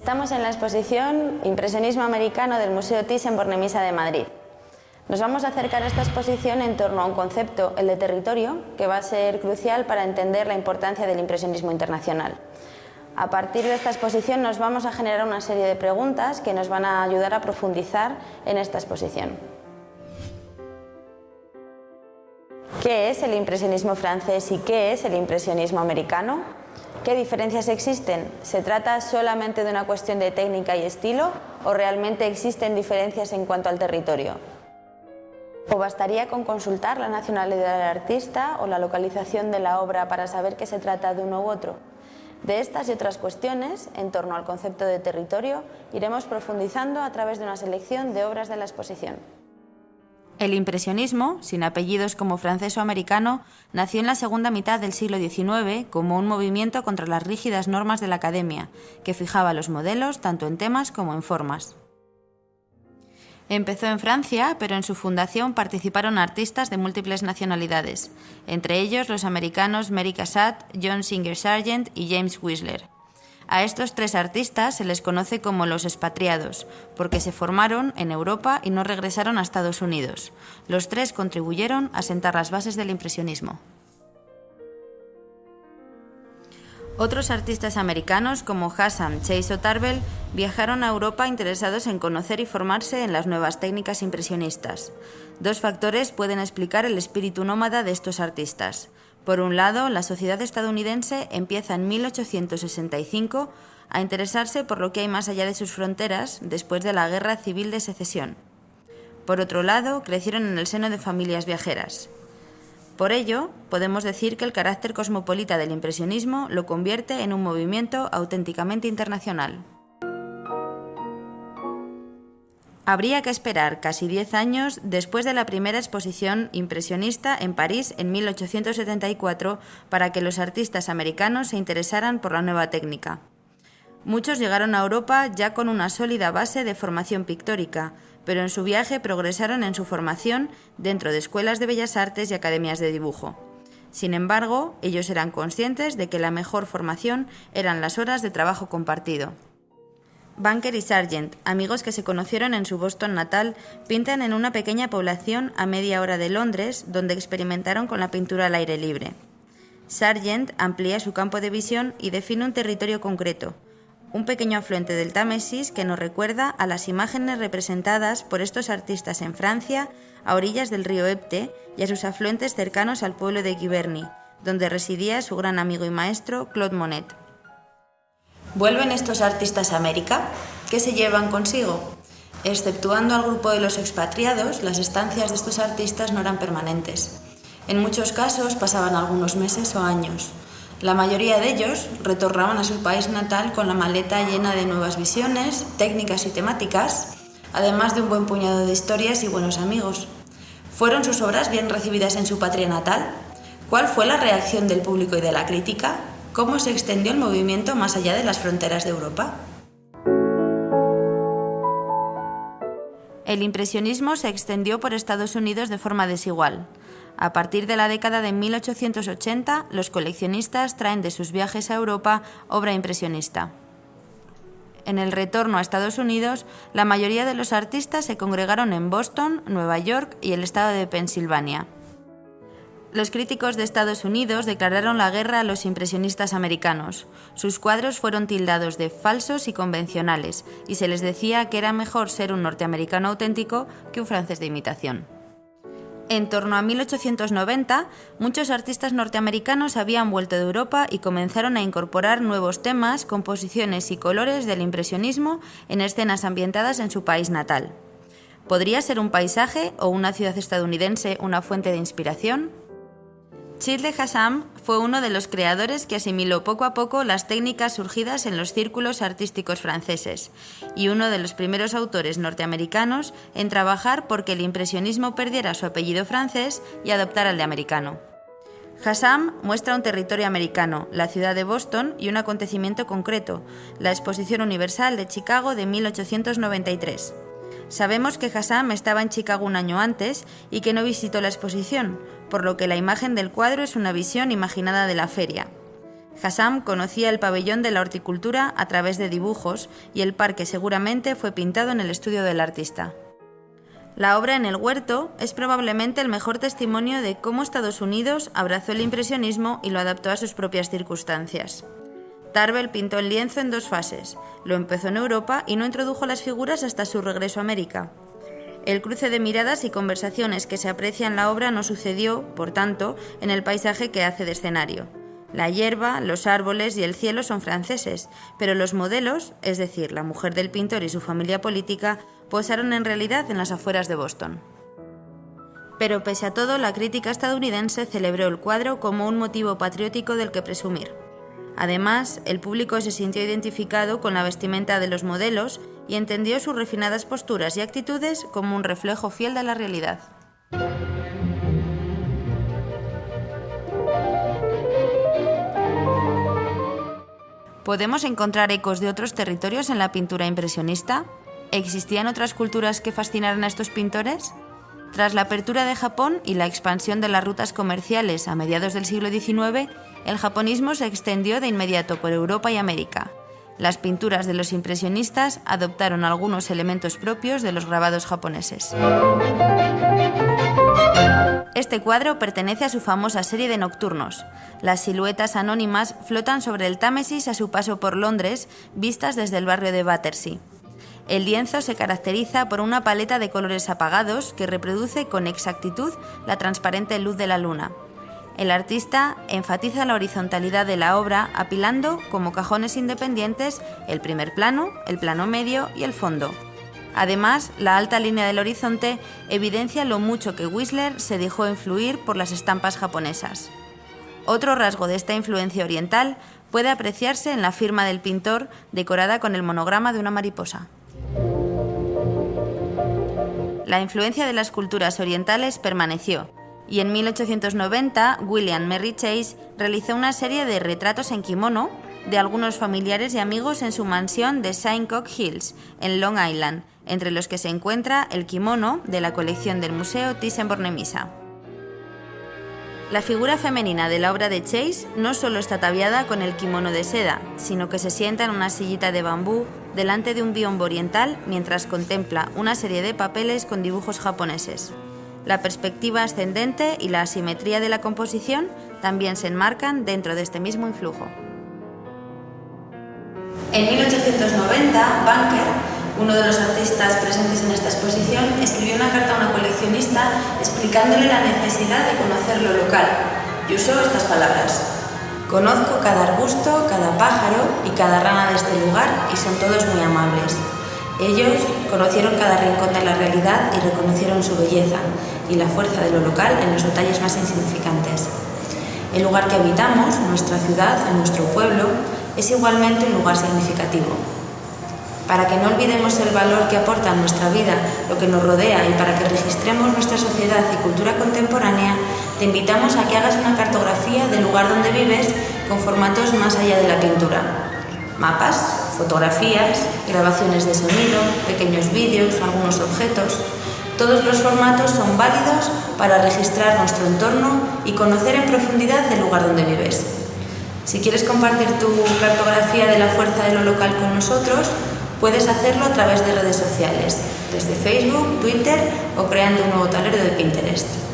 Estamos en la exposición Impresionismo Americano del Museo Thyssen-Bornemisza de Madrid. Nos vamos a acercar a esta exposición en torno a un concepto, el de territorio, que va a ser crucial para entender la importancia del impresionismo internacional. A partir de esta exposición nos vamos a generar una serie de preguntas que nos van a ayudar a profundizar en esta exposición. ¿Qué es el impresionismo francés y qué es el impresionismo americano? ¿Qué diferencias existen? ¿Se trata solamente de una cuestión de técnica y estilo o realmente existen diferencias en cuanto al territorio? ¿O bastaría con consultar la nacionalidad del artista o la localización de la obra para saber que se trata de uno u otro? De estas y otras cuestiones, en torno al concepto de territorio, iremos profundizando a través de una selección de obras de la exposición. El impresionismo, sin apellidos como francés o americano, nació en la segunda mitad del siglo XIX como un movimiento contra las rígidas normas de la academia, que fijaba los modelos tanto en temas como en formas. Empezó en Francia, pero en su fundación participaron artistas de múltiples nacionalidades, entre ellos los americanos Mary Cassatt, John Singer Sargent y James Whistler. A estos tres artistas se les conoce como los expatriados, porque se formaron en Europa y no regresaron a Estados Unidos. Los tres contribuyeron a sentar las bases del impresionismo. Otros artistas americanos como Hassan, Chase o Tarbell viajaron a Europa interesados en conocer y formarse en las nuevas técnicas impresionistas. Dos factores pueden explicar el espíritu nómada de estos artistas. Por un lado, la sociedad estadounidense empieza en 1865 a interesarse por lo que hay más allá de sus fronteras después de la Guerra Civil de Secesión. Por otro lado, crecieron en el seno de familias viajeras. Por ello, podemos decir que el carácter cosmopolita del impresionismo lo convierte en un movimiento auténticamente internacional. Habría que esperar casi 10 años después de la primera exposición impresionista en París en 1874 para que los artistas americanos se interesaran por la nueva técnica. Muchos llegaron a Europa ya con una sólida base de formación pictórica, pero en su viaje progresaron en su formación dentro de escuelas de bellas artes y academias de dibujo. Sin embargo, ellos eran conscientes de que la mejor formación eran las horas de trabajo compartido. Banker y Sargent, amigos que se conocieron en su Boston natal, pintan en una pequeña población a media hora de Londres, donde experimentaron con la pintura al aire libre. Sargent amplía su campo de visión y define un territorio concreto, un pequeño afluente del Támesis que nos recuerda a las imágenes representadas por estos artistas en Francia, a orillas del río Epte y a sus afluentes cercanos al pueblo de Giverny, donde residía su gran amigo y maestro Claude Monet. ¿Vuelven estos artistas a América? ¿Qué se llevan consigo? Exceptuando al grupo de los expatriados, las estancias de estos artistas no eran permanentes. En muchos casos pasaban algunos meses o años. La mayoría de ellos retornaban a su país natal con la maleta llena de nuevas visiones, técnicas y temáticas, además de un buen puñado de historias y buenos amigos. ¿Fueron sus obras bien recibidas en su patria natal? ¿Cuál fue la reacción del público y de la crítica? ¿Cómo se extendió el movimiento más allá de las fronteras de Europa? El impresionismo se extendió por Estados Unidos de forma desigual. A partir de la década de 1880, los coleccionistas traen de sus viajes a Europa obra impresionista. En el retorno a Estados Unidos, la mayoría de los artistas se congregaron en Boston, Nueva York y el estado de Pensilvania. Los críticos de Estados Unidos declararon la guerra a los impresionistas americanos. Sus cuadros fueron tildados de falsos y convencionales, y se les decía que era mejor ser un norteamericano auténtico que un francés de imitación. En torno a 1890, muchos artistas norteamericanos habían vuelto de Europa y comenzaron a incorporar nuevos temas, composiciones y colores del impresionismo en escenas ambientadas en su país natal. ¿Podría ser un paisaje o una ciudad estadounidense una fuente de inspiración? Chile Hassam fue uno de los creadores que asimiló poco a poco las técnicas surgidas en los círculos artísticos franceses y uno de los primeros autores norteamericanos en trabajar porque el impresionismo perdiera su apellido francés y adoptara el de americano. Hassam muestra un territorio americano, la ciudad de Boston y un acontecimiento concreto, la Exposición Universal de Chicago de 1893. Sabemos que Hassam estaba en Chicago un año antes y que no visitó la exposición, por lo que la imagen del cuadro es una visión imaginada de la feria. Hassam conocía el pabellón de la horticultura a través de dibujos y el parque seguramente fue pintado en el estudio del artista. La obra en el huerto es probablemente el mejor testimonio de cómo Estados Unidos abrazó el impresionismo y lo adaptó a sus propias circunstancias. Tarbell pintó el lienzo en dos fases. Lo empezó en Europa y no introdujo las figuras hasta su regreso a América. El cruce de miradas y conversaciones que se aprecia en la obra no sucedió, por tanto, en el paisaje que hace de escenario. La hierba, los árboles y el cielo son franceses, pero los modelos, es decir, la mujer del pintor y su familia política, posaron en realidad en las afueras de Boston. Pero pese a todo, la crítica estadounidense celebró el cuadro como un motivo patriótico del que presumir. Además, el público se sintió identificado con la vestimenta de los modelos y entendió sus refinadas posturas y actitudes como un reflejo fiel de la realidad. ¿Podemos encontrar ecos de otros territorios en la pintura impresionista? ¿Existían otras culturas que fascinaran a estos pintores? Tras la apertura de Japón y la expansión de las rutas comerciales a mediados del siglo XIX, el japonismo se extendió de inmediato por Europa y América. Las pinturas de los impresionistas adoptaron algunos elementos propios de los grabados japoneses. Este cuadro pertenece a su famosa serie de nocturnos. Las siluetas anónimas flotan sobre el Támesis a su paso por Londres, vistas desde el barrio de Battersea. El lienzo se caracteriza por una paleta de colores apagados que reproduce con exactitud la transparente luz de la luna. El artista enfatiza la horizontalidad de la obra apilando como cajones independientes el primer plano, el plano medio y el fondo. Además, la alta línea del horizonte evidencia lo mucho que Whistler se dejó influir por las estampas japonesas. Otro rasgo de esta influencia oriental puede apreciarse en la firma del pintor decorada con el monograma de una mariposa. La influencia de las culturas orientales permaneció, y en 1890 William Merry Chase realizó una serie de retratos en kimono de algunos familiares y amigos en su mansión de Cock Hills, en Long Island, entre los que se encuentra el kimono de la colección del Museo Thyssen-Bornemisza. La figura femenina de la obra de Chase no solo está ataviada con el kimono de seda, sino que se sienta en una sillita de bambú delante de un biombo oriental mientras contempla una serie de papeles con dibujos japoneses. La perspectiva ascendente y la asimetría de la composición también se enmarcan dentro de este mismo influjo. En 1890, Banker uno de los artistas presentes en esta exposición escribió una carta a una coleccionista explicándole la necesidad de conocer lo local y usó estas palabras. Conozco cada arbusto, cada pájaro y cada rana de este lugar y son todos muy amables. Ellos conocieron cada rincón de la realidad y reconocieron su belleza y la fuerza de lo local en los detalles más insignificantes. El lugar que habitamos, nuestra ciudad, nuestro pueblo, es igualmente un lugar significativo, para que no olvidemos el valor que aporta a nuestra vida lo que nos rodea y para que registremos nuestra sociedad y cultura contemporánea, te invitamos a que hagas una cartografía del lugar donde vives con formatos más allá de la pintura. Mapas, fotografías, grabaciones de sonido, pequeños vídeos, algunos objetos. Todos los formatos son válidos para registrar nuestro entorno y conocer en profundidad el lugar donde vives. Si quieres compartir tu cartografía de la fuerza de lo local con nosotros, Puedes hacerlo a través de redes sociales, desde Facebook, Twitter o creando un nuevo tablero de Pinterest.